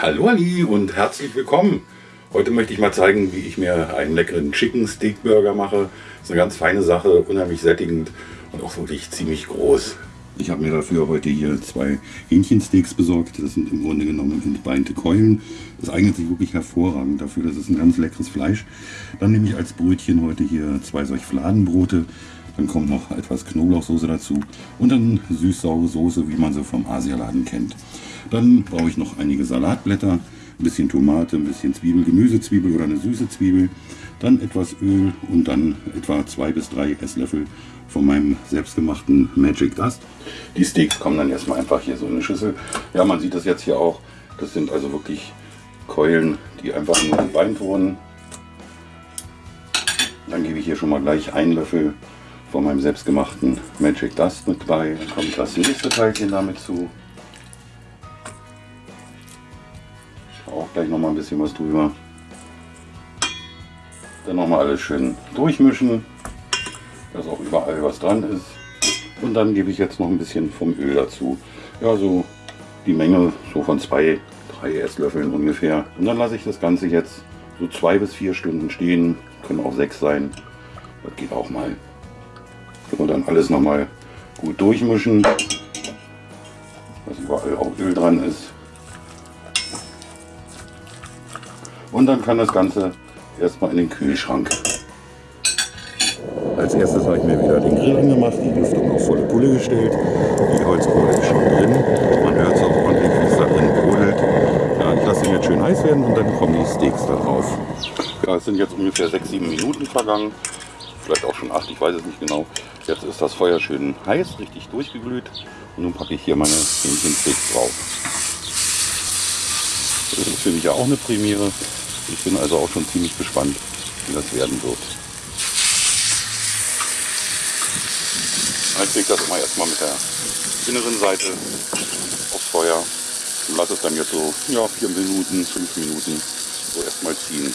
Hallo Ali und herzlich willkommen. Heute möchte ich mal zeigen, wie ich mir einen leckeren Chicken Steak Burger mache. Das ist eine ganz feine Sache, unheimlich sättigend und auch wirklich ziemlich groß. Ich habe mir dafür heute hier zwei Hähnchensteaks besorgt. Das sind im Grunde genommen entbeinte Keulen. Das eignet sich wirklich hervorragend dafür. Das ist ein ganz leckeres Fleisch. Dann nehme ich als Brötchen heute hier zwei solch Fladenbrote. Dann kommt noch etwas Knoblauchsoße dazu und dann süß-saure Soße, wie man sie vom Asialaden kennt. Dann brauche ich noch einige Salatblätter, ein bisschen Tomate, ein bisschen Zwiebel, Gemüsezwiebel oder eine süße Zwiebel, dann etwas Öl und dann etwa zwei bis drei Esslöffel von meinem selbstgemachten Magic Dust. Die Steaks kommen dann erstmal einfach hier so in eine Schüssel. Ja, man sieht das jetzt hier auch. Das sind also wirklich Keulen, die einfach nur gebeint wurden. Dann gebe ich hier schon mal gleich einen Löffel von meinem selbstgemachten Magic Dust mit bei. Dann kommt das nächste Teilchen damit zu. Auch gleich noch mal ein bisschen was drüber. Dann noch mal alles schön durchmischen, dass auch überall was dran ist. Und dann gebe ich jetzt noch ein bisschen vom Öl dazu. Ja, so die Menge so von zwei, drei Esslöffeln ungefähr. Und dann lasse ich das Ganze jetzt so zwei bis vier Stunden stehen. Können auch sechs sein. Das geht auch mal. Und dann alles noch mal gut durchmischen, dass überall auch Öl dran ist. Und dann kann das Ganze erstmal in den Kühlschrank. Als erstes habe ich mir wieder den Grill angemacht, die Lüftung auf volle Pulle gestellt. Die Holzkohle ist schon drin. Man hört es auch ordentlich, wie es da drin brodelt. Ja, ich lasse ihn jetzt schön heiß werden und dann kommen die Steaks da drauf. Ja, es sind jetzt ungefähr 6-7 Minuten vergangen. Vielleicht auch schon 8, ich weiß es nicht genau. Jetzt ist das Feuer schön heiß, richtig durchgeglüht. Und nun packe ich hier meine Hähnchensteaks drauf. Das ist für mich ja auch eine Premiere. Ich bin also auch schon ziemlich gespannt, wie das werden wird. Ich lege das immer erstmal mit der inneren Seite aufs Feuer und lasse es dann jetzt so ja, vier Minuten, fünf Minuten so erstmal ziehen.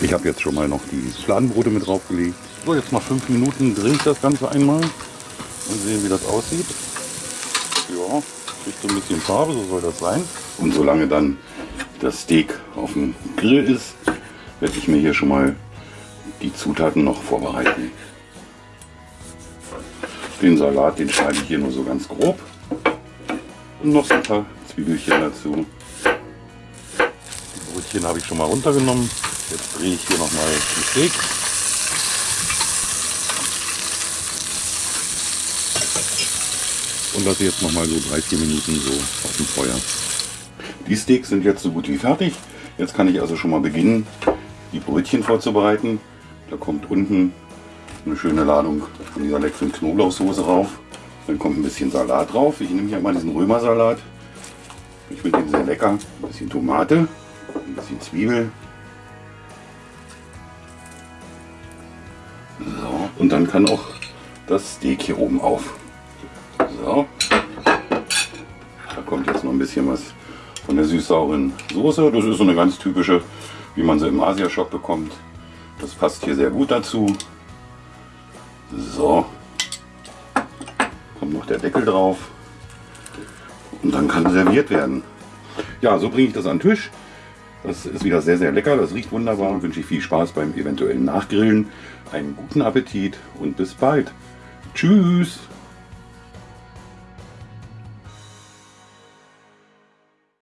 Ich habe jetzt schon mal noch die Fladenbrote mit draufgelegt. So, jetzt nach fünf Minuten drehe ich das Ganze einmal und sehen, wie das aussieht. Ja, kriegt so ein bisschen Farbe, so soll das sein. Und solange dann das Steak auf dem Grill ist, werde ich mir hier schon mal die Zutaten noch vorbereiten. Den Salat, den schneide ich hier nur so ganz grob. Und noch ein paar Zwiebelchen dazu. Die Brötchen habe ich schon mal runtergenommen. Jetzt drehe ich hier nochmal die Steak. Und lasse jetzt nochmal so 3-4 Minuten so auf dem Feuer. Die Steaks sind jetzt so gut wie fertig. Jetzt kann ich also schon mal beginnen, die Brötchen vorzubereiten. Da kommt unten eine schöne Ladung von dieser leckeren Knoblauchsoße rauf. Dann kommt ein bisschen Salat drauf. Ich nehme hier mal diesen Römersalat. Ich finde den sehr lecker. Ein bisschen Tomate, ein bisschen Zwiebel. So, und dann kann auch das Steak hier oben auf. So. Da kommt jetzt noch ein bisschen was von der süß-sauren Soße. Das ist so eine ganz typische, wie man sie im Asia-Shop bekommt. Das passt hier sehr gut dazu. So. Kommt noch der Deckel drauf. Und dann kann serviert werden. Ja, so bringe ich das an den Tisch. Das ist wieder sehr, sehr lecker. Das riecht wunderbar. Und wünsche ich viel Spaß beim eventuellen Nachgrillen. Einen guten Appetit und bis bald. Tschüss.